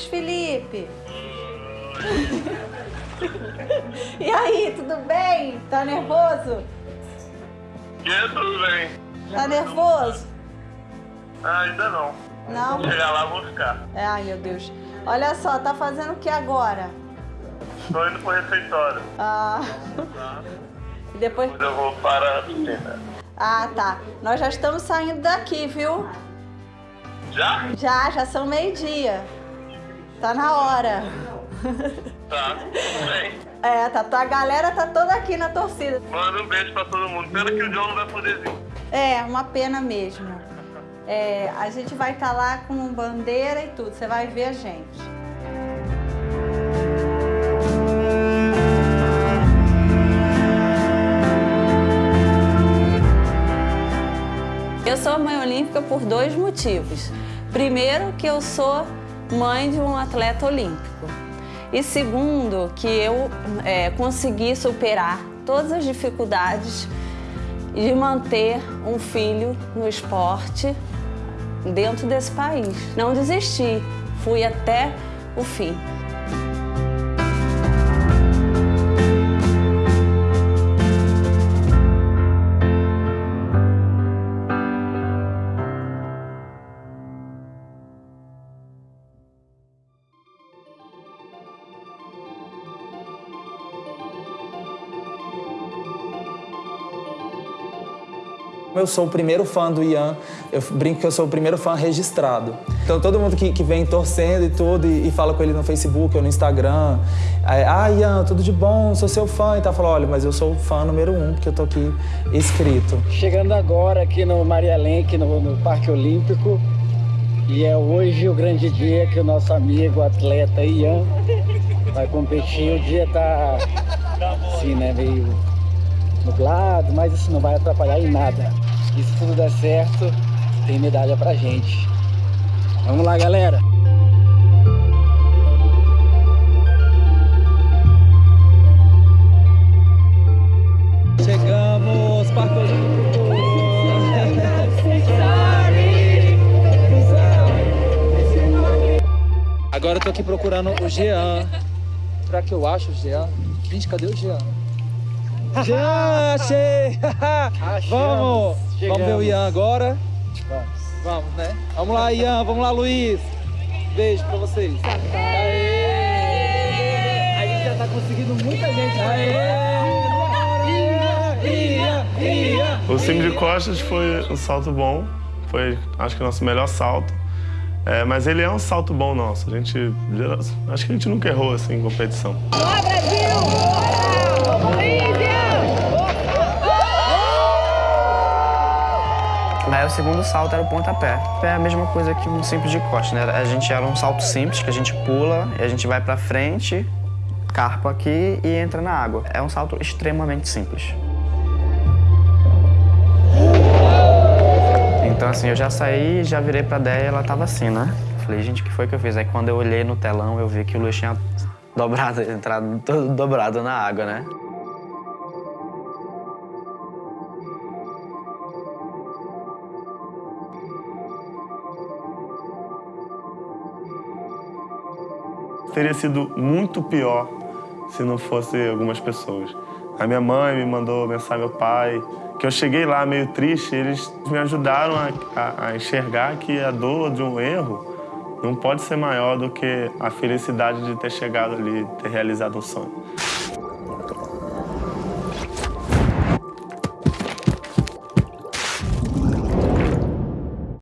Felipe? e aí, tudo bem? Tá nervoso? Tudo bem. Tá nervoso? Ah, ainda não. Não? Chegar lá, vou ficar. É, ai, meu Deus. Olha só, tá fazendo o que agora? Tô indo pro refeitório. Ah. E depois. Depois eu vou para a piscina. Ah, tá. Nós já estamos saindo daqui, viu? Já? Já, já são meio-dia. Tá na hora. Tá, tudo bem. É, tá, a galera tá toda aqui na torcida. Manda um beijo pra todo mundo. Pena que o John não vai poder vir. É, uma pena mesmo. É, a gente vai estar lá com bandeira e tudo, você vai ver a gente. Eu sou mãe olímpica por dois motivos. Primeiro, que eu sou mãe de um atleta olímpico. E segundo, que eu é, consegui superar todas as dificuldades de manter um filho no esporte dentro desse país. Não desisti, fui até o fim. Eu sou o primeiro fã do Ian, eu brinco que eu sou o primeiro fã registrado. Então todo mundo que, que vem torcendo e tudo, e, e, fala com ele no Facebook ou no Instagram, aí, ah, Ian, tudo de bom, sou seu fã, e tá falando, olha, mas eu sou o fã número um, porque eu tô aqui escrito. Chegando agora aqui no Maria Lenk, no, no Parque Olímpico, e é hoje o grande dia que o nosso amigo atleta Ian vai competir. O dia tá assim, né, meio nublado, mas isso não vai atrapalhar em nada. E se tudo der certo, tem medalha pra gente. Vamos lá, galera! Chegamos, Parque! Agora eu tô aqui procurando o Jean. Será que eu acho o Jean? Gente, cadê o Jean? Já achei! vamos! Chegamos. Vamos ver o Ian agora? Vamos. Vamos, né? Vamos lá, Ian. Vamos lá, Luiz. Beijo pra vocês. Aê! A gente já tá conseguindo muita gente. Aê! O cimo de costas foi um salto bom. Foi, acho que, o nosso melhor salto. É, mas ele é um salto bom nosso. A gente, acho que a gente nunca errou assim em competição. Boa, Brasil! Bolívia! Daí o segundo salto era o pontapé. É a mesma coisa que um simples de costa, né? A gente era um salto simples, que a gente pula e a gente vai pra frente, carpa aqui e entra na água. É um salto extremamente simples. Então assim, eu já saí, já virei pra Déia e ela tava assim, né? Falei, gente, o que foi que eu fiz? Aí quando eu olhei no telão, eu vi que o Luiz tinha dobrado, entrado todo dobrado na água, né? Teria sido muito pior se não fosse algumas pessoas. A minha mãe me mandou mensagem, meu pai, que eu cheguei lá meio triste, eles me ajudaram a, a, a, enxergar que a dor de um erro não pode ser maior do que a felicidade de ter chegado ali, ter realizado um sonho.